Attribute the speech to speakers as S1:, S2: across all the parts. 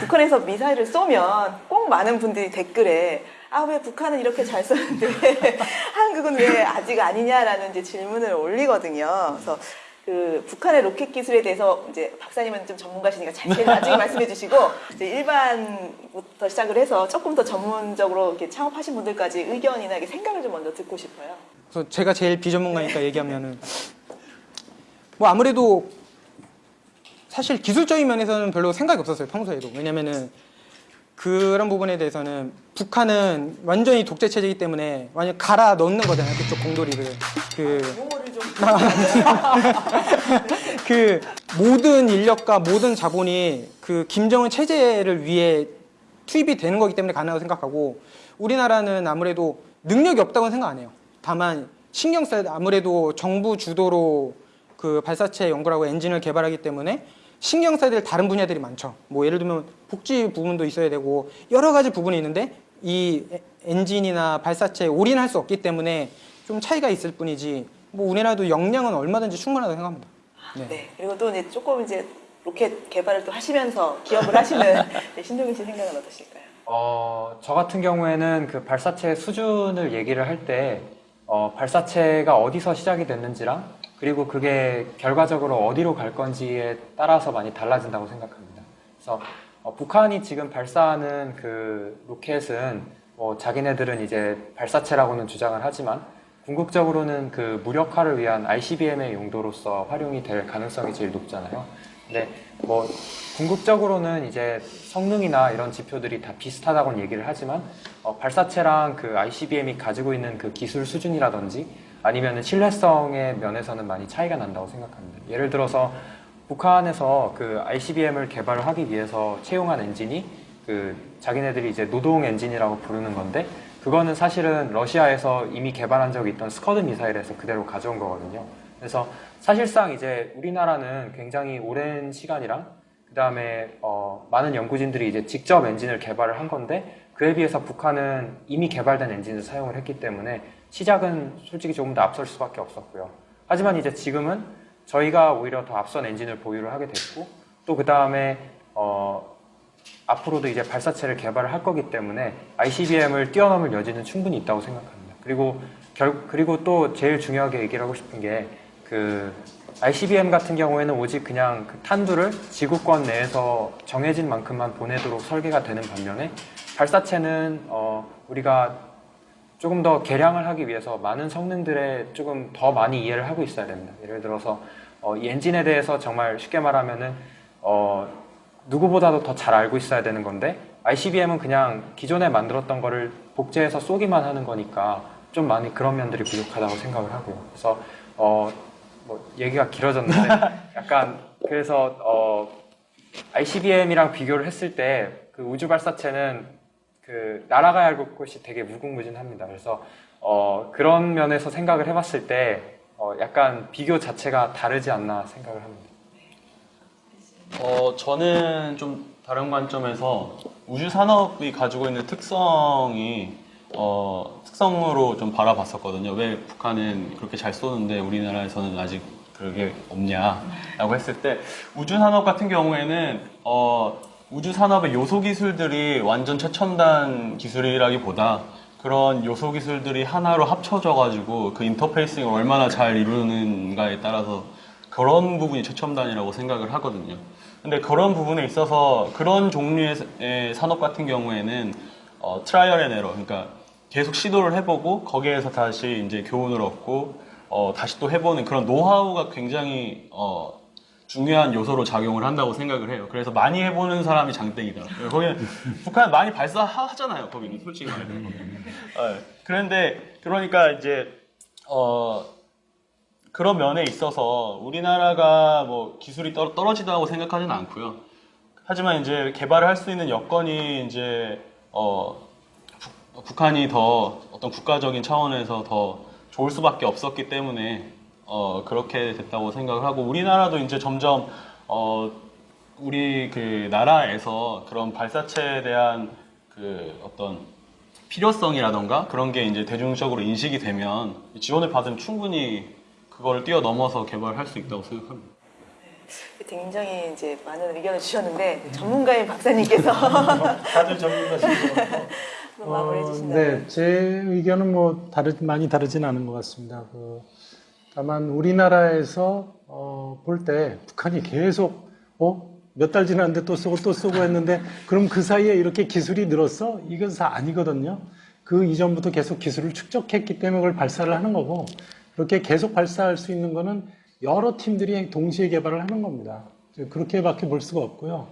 S1: 북한에서 미사일을 쏘면 꼭 많은 분들이 댓글에 아 왜 북한은 이렇게 잘 쏘는데 한국은 왜 아직 아니냐라는 이제 질문을 올리거든요. 그래서 그 북한의 로켓 기술에 대해서 이제 박사님은 좀 전문가시니까 자세히 나중에 말씀해 주시고 이제 일반부터 시작을 해서 조금 더 전문적으로 이렇게 창업하신 분들까지 의견이나 이렇게 생각을 좀 먼저 듣고 싶어요.
S2: 그래서 제가 제일 비전문가니까 얘기하면은 뭐 아무래도 사실 기술적인 면에서는 별로 생각이 없었어요 평소에도 왜냐면은 그런 부분에 대해서는 북한은 완전히 독재 체제이기 때문에 완전 갈아 넣는 거잖아요 그쪽 공돌이를 그
S1: 용어를 좀
S2: 그 모든 인력과 모든 자본이 그 김정은 체제를 위해 투입이 되는 거기 때문에 가능하다고 생각하고 우리나라는 아무래도 능력이 없다고는 생각 안 해요. 다만 신경 써야 돼. 아무래도 정부 주도로 그 발사체 연구라고 엔진을 개발하기 때문에 신경 써야 될 다른 분야들이 많죠. 뭐 예를 들면 복지 부분도 있어야 되고 여러 가지 부분이 있는데 이 에- 엔진이나 발사체에 올인할 수 없기 때문에 좀 차이가 있을 뿐이지 뭐 우리나라도 역량은 얼마든지 충분하다고 생각합니다. 네.
S1: 네. 그리고 또 이제 조금 이제 로켓 개발을 또 하시면서 기업을 하시는 네, 신동민 씨 생각은 어떠실까요?
S3: 어, 저 같은 경우에는 그 발사체 수준을 얘기를 할 때, 어, 발사체가 어디서 시작이 됐는지랑, 그리고 그게 결과적으로 어디로 갈 건지에 따라서 많이 달라진다고 생각합니다. 그래서, 어, 북한이 지금 발사하는 그 로켓은, 뭐, 자기네들은 이제 발사체라고는 주장을 하지만, 궁극적으로는 그 무력화를 위한 ICBM의 용도로서 활용이 될 가능성이 제일 높잖아요. 근데 뭐 궁극적으로는 이제 성능이나 이런 지표들이 다 비슷하다고는 얘기를 하지만 어, 발사체랑 그 ICBM이 가지고 있는 그 기술 수준이라든지 아니면 신뢰성의 면에서는 많이 차이가 난다고 생각합니다. 예를 들어서 북한에서 그 ICBM을 개발을 하기 위해서 채용한 엔진이 그 자기네들이 이제 노동 엔진이라고 부르는 건데 그거는 사실은 러시아에서 이미 개발한 적이 있던 스커드 미사일에서 그대로 가져온 거거든요. 그래서 사실상 이제 우리나라는 굉장히 오랜 시간이랑 그 다음에 어, 많은 연구진들이 이제 직접 엔진을 개발을 한 건데 그에 비해서 북한은 이미 개발된 엔진을 사용을 했기 때문에 시작은 솔직히 조금 더 앞설 수밖에 없었고요. 하지만 이제 지금은 저희가 오히려 더 앞선 엔진을 보유를 하게 됐고 또 그 다음에 어, 앞으로도 이제 발사체를 개발을 할 거기 때문에 ICBM을 뛰어넘을 여지는 충분히 있다고 생각합니다. 그리고 결, 그리고 또 제일 중요하게 얘기를 하고 싶은 게 그 ICBM 같은 경우에는 오직 그냥 그 탄두를 지구권 내에서 정해진 만큼만 보내도록 설계가 되는 반면에 발사체는 어, 우리가 조금 더 개량을 하기 위해서 많은 성능들에 조금 더 많이 이해를 하고 있어야 됩니다. 예를 들어서 어, 이 엔진에 대해서 정말 쉽게 말하면은 어, 누구보다도 더 잘 알고 있어야 되는 건데 ICBM은 그냥 기존에 만들었던 거를 복제해서 쏘기만 하는 거니까 좀 많이 그런 면들이 부족하다고 생각을 하고요. 그래서 어, 뭐 얘기가 길어졌는데 약간 그래서 어, ICBM이랑 비교를 했을 때 그 우주 발사체는 그 날아가야 할 곳이 되게 무궁무진합니다. 그래서 어, 그런 면에서 생각을 해봤을 때 어, 약간 비교 자체가 다르지 않나 생각을 합니다.
S4: 어, 저는 좀 다른 관점에서 우주 산업이 가지고 있는 특성이 어, 특성으로 좀 바라봤었거든요. 왜 북한은 그렇게 잘 쏘는데 우리나라에서는 아직 그게 없냐라고 했을 때 우주 산업 같은 경우에는 어, 우주 산업의 요소 기술들이 완전 최첨단 기술이라기보다 그런 요소 기술들이 하나로 합쳐져 가지고 그 인터페이싱을 얼마나 잘 이루는가에 따라서 그런 부분이 최첨단이라고 생각을 하거든요. 근데 그런 부분에 있어서 그런 종류의 의 산업 같은 경우에는 어, trial and error, 그러니까 계속 시도를 해보고 거기에서 다시 이제 교훈을 얻고 어, 다시 또 해보는 그런 노하우가 굉장히 어, 중요한 요소로 작용을 한다고 생각을 해요. 그래서 많이 해보는 사람이 장땡이다. 거기는 북한 많이 발사하잖아요. 거기는 솔직히 말해서. 어, 그런데 그러니까 이제 어, 그런 면에 있어서 우리나라가 뭐 기술이 떨, 떨어지다고 생각하지는 않고요. 하지만 이제 개발을 할 수 있는 여건이 이제 어, 북, 북한이 더 어떤 국가적인 차원에서 더 좋을 수밖에 없었기 때문에 어, 그렇게 됐다고 생각을 하고 우리나라도 이제 점점 어, 우리 그 나라에서 그런 발사체에 대한 그 어떤 필요성이라던가 그런 게 이제 대중적으로 인식이 되면 지원을 받으면 충분히 그걸 뛰어넘어서 개발할 수 있다고 생각합니다.
S1: 굉장히 이제 많은 의견을 주셨는데 전문가인 박사님께서
S5: 다들 전문가신 것 같고.
S1: 마무리해 주신다면.
S5: 네, 제 의견은 뭐 다르 많이 다르진 않은 것 같습니다. 그, 다만 우리나라에서 어, 볼 때 북한이 계속 어? 몇 달 지났는데 또 쏘고 또 쏘고 했는데 그럼 그 사이에 이렇게 기술이 늘었어? 이건 다 아니거든요. 그 이전부터 계속 기술을 축적했기 때문에 그걸 발사를 하는 거고 그렇게 계속 발사할 수 있는 거는 여러 팀들이 동시에 개발을 하는 겁니다. 그렇게밖에 볼 수가 없고요.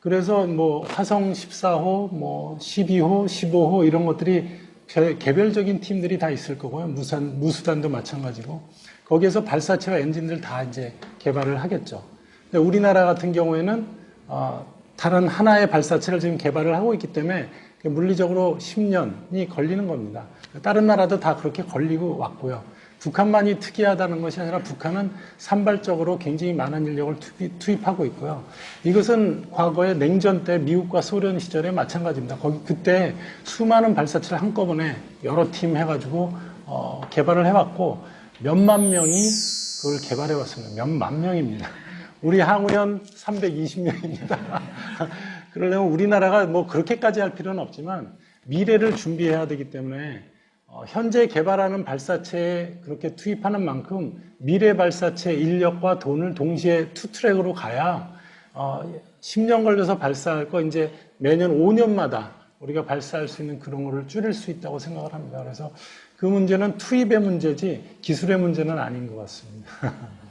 S5: 그래서 뭐 화성 14호, 뭐 12호, 15호 이런 것들이 개- 개별적인 팀들이 다 있을 거고요. 무산, 무수단도 마찬가지고. 거기에서 발사체와 엔진들 다 이제 개발을 하겠죠. 근데 우리나라 같은 경우에는 어, 다른 하나의 발사체를 지금 개발을 하고 있기 때문에 물리적으로 10년이 걸리는 겁니다. 다른 나라도 다 그렇게 걸리고 왔고요. 북한만이 특이하다는 것이 아니라 북한은 산발적으로 굉장히 많은 인력을 투입- 투입하고 있고요. 이것은 과거에 냉전 때 미국과 소련 시절에 마찬가지입니다. 거기 그때 수많은 발사체를 한꺼번에 여러 팀 해가지고 어, 개발을 해왔고 몇만 명이 그걸 개발해 왔습니다. 몇만 명입니다. 우리 항우연 320명입니다. 그러려면 우리나라가 뭐 그렇게까지 할 필요는 없지만 미래를 준비해야 되기 때문에 어, 현재 개발하는 발사체에 그렇게 투입하는 만큼 미래 발사체 인력과 돈을 동시에 two track으로 가야 어, 10년 걸려서 발사할 거 이제 매년 5년마다 우리가 발사할 수 있는 그런 거를 줄일 수 있다고 생각을 합니다. 그래서 그 문제는 투입의 문제지 기술의 문제는 아닌 것 같습니다.